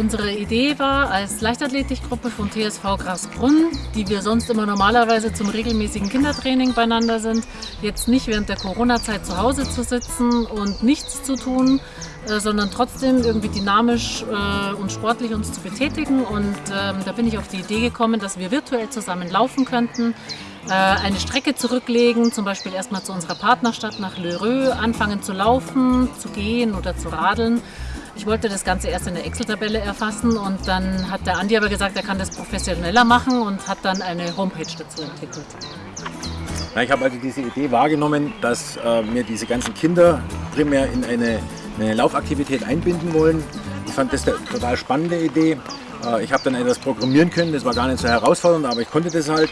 Unsere Idee war, als Leichtathletikgruppe von TSV Grasbrunn, die wir sonst immer normalerweise zum regelmäßigen Kindertraining beieinander sind, jetzt nicht während der Corona-Zeit zu Hause zu sitzen und nichts zu tun, äh, sondern trotzdem irgendwie dynamisch äh, und sportlich uns zu betätigen. Und ähm, da bin ich auf die Idee gekommen, dass wir virtuell zusammen laufen könnten, eine Strecke zurücklegen, zum Beispiel erstmal zu unserer Partnerstadt nach Lheureux, anfangen zu laufen, zu gehen oder zu radeln ich wollte das Ganze erst in der Excel-Tabelle erfassen und dann hat der Andi aber gesagt, er kann das professioneller machen und hat dann eine Homepage dazu entwickelt. Ich habe also diese Idee wahrgenommen, dass äh, wir diese ganzen Kinder primär in eine, in eine Laufaktivität einbinden wollen. Ich fand das eine total spannende Idee. Äh, ich habe dann etwas programmieren können, das war gar nicht so herausfordernd, aber ich konnte das halt.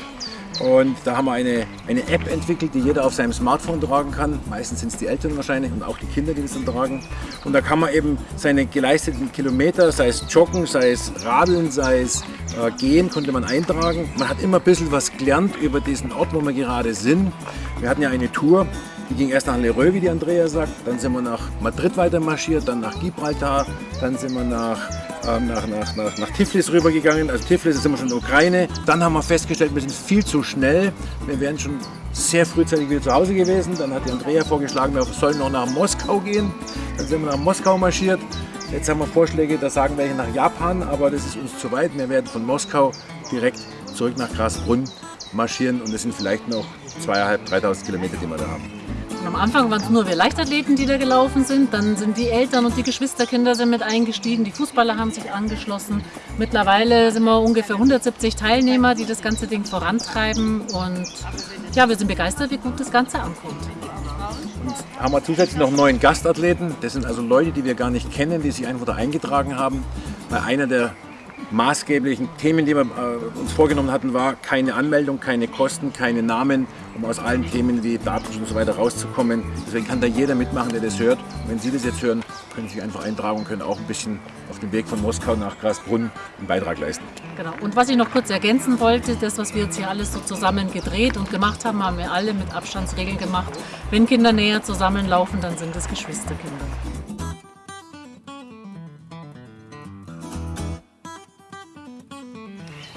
Und da haben wir eine, eine App entwickelt, die jeder auf seinem Smartphone tragen kann. Meistens sind es die Eltern wahrscheinlich und auch die Kinder, die das dann tragen. Und da kann man eben seine geleisteten Kilometer, sei es Joggen, sei es Radeln, sei es äh, Gehen, konnte man eintragen. Man hat immer ein bisschen was gelernt über diesen Ort, wo wir gerade sind. Wir hatten ja eine Tour, die ging erst nach Lereux, wie die Andrea sagt. Dann sind wir nach Madrid weiter marschiert, dann nach Gibraltar, dann sind wir nach nach, nach, nach, nach Tiflis rübergegangen. Also Tiflis ist immer schon in der Ukraine. Dann haben wir festgestellt, wir sind viel zu schnell. Wir wären schon sehr frühzeitig wieder zu Hause gewesen. Dann hat die Andrea vorgeschlagen, wir sollen noch nach Moskau gehen. Dann sind wir nach Moskau marschiert. Jetzt haben wir Vorschläge, da sagen welche nach Japan, aber das ist uns zu weit. Wir werden von Moskau direkt zurück nach Grasbrunn marschieren und es sind vielleicht noch zweieinhalb, 3.000 Kilometer, die wir da haben. Am Anfang waren es nur wir Leichtathleten, die da gelaufen sind. Dann sind die Eltern und die Geschwisterkinder sind mit eingestiegen. Die Fußballer haben sich angeschlossen. Mittlerweile sind wir ungefähr 170 Teilnehmer, die das ganze Ding vorantreiben. Und ja, wir sind begeistert, wie gut das Ganze ankommt. Und haben wir zusätzlich noch einen neuen Gastathleten. Das sind also Leute, die wir gar nicht kennen, die sich einfach da eingetragen haben. Weil einer der maßgeblichen Themen, die wir äh, uns vorgenommen hatten, war keine Anmeldung, keine Kosten, keine Namen, um aus allen Themen wie Datenschutz und so weiter rauszukommen. Deswegen kann da jeder mitmachen, der das hört. Und wenn Sie das jetzt hören, können Sie sich einfach eintragen und können auch ein bisschen auf dem Weg von Moskau nach Grasbrunn einen Beitrag leisten. Genau. Und was ich noch kurz ergänzen wollte, das, was wir jetzt hier alles so zusammen gedreht und gemacht haben, haben wir alle mit Abstandsregeln gemacht. Wenn Kinder näher zusammenlaufen, dann sind es Geschwisterkinder.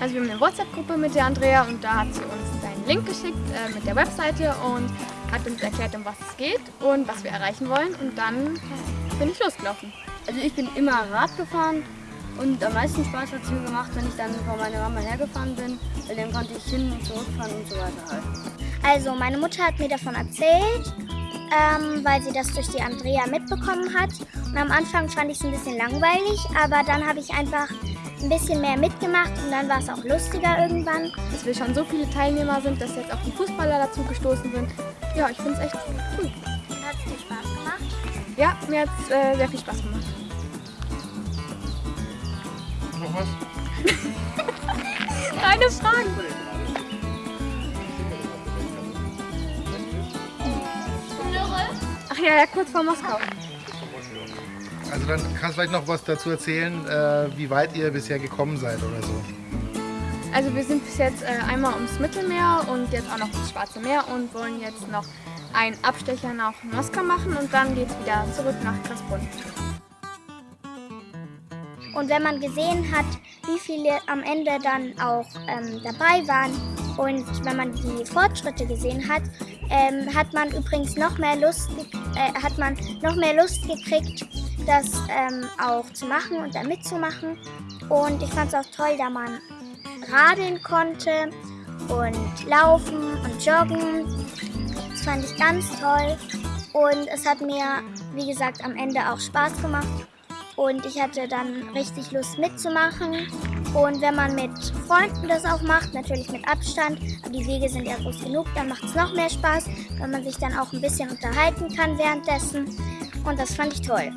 Also wir haben eine WhatsApp-Gruppe mit der Andrea und da hat sie uns einen Link geschickt äh, mit der Webseite und hat uns erklärt, um was es geht und was wir erreichen wollen. Und dann bin ich losgelaufen. Also ich bin immer Rad gefahren und am meisten Spaß hat es mir gemacht, wenn ich dann vor meiner Mama hergefahren bin, weil dann konnte ich hin und zurückfahren und so weiter halt. Also meine Mutter hat mir davon erzählt, ähm, weil sie das durch die Andrea mitbekommen hat. Und am Anfang fand ich es ein bisschen langweilig, aber dann habe ich einfach ein bisschen mehr mitgemacht und dann war es auch lustiger irgendwann. Dass wir schon so viele Teilnehmer sind, dass jetzt auch die Fußballer dazu gestoßen sind. Ja, ich finde es echt cool. Hat es dir Spaß gemacht? Ja, mir hat es äh, sehr viel Spaß gemacht. Noch was? Keine Fragen. Ja, ja, kurz vor Moskau. Also dann kannst du vielleicht noch was dazu erzählen, äh, wie weit ihr bisher gekommen seid oder so. Also wir sind bis jetzt äh, einmal ums Mittelmeer und jetzt auch noch ums Schwarze Meer und wollen jetzt noch einen Abstecher nach Moskau machen und dann geht es wieder zurück nach Krasbrunn. Und wenn man gesehen hat, wie viele am Ende dann auch ähm, dabei waren und wenn man die Fortschritte gesehen hat, ähm, hat man übrigens noch mehr Lust, äh, hat man noch mehr Lust gekriegt, das ähm, auch zu machen und da mitzumachen. Und ich fand es auch toll, da man radeln konnte und laufen und joggen. Das fand ich ganz toll. Und es hat mir, wie gesagt, am Ende auch Spaß gemacht. Und ich hatte dann richtig Lust mitzumachen. Und wenn man mit Freunden das auch macht, natürlich mit Abstand, aber die Wege sind ja groß genug, dann macht es noch mehr Spaß, weil man sich dann auch ein bisschen unterhalten kann währenddessen. Und das fand ich toll.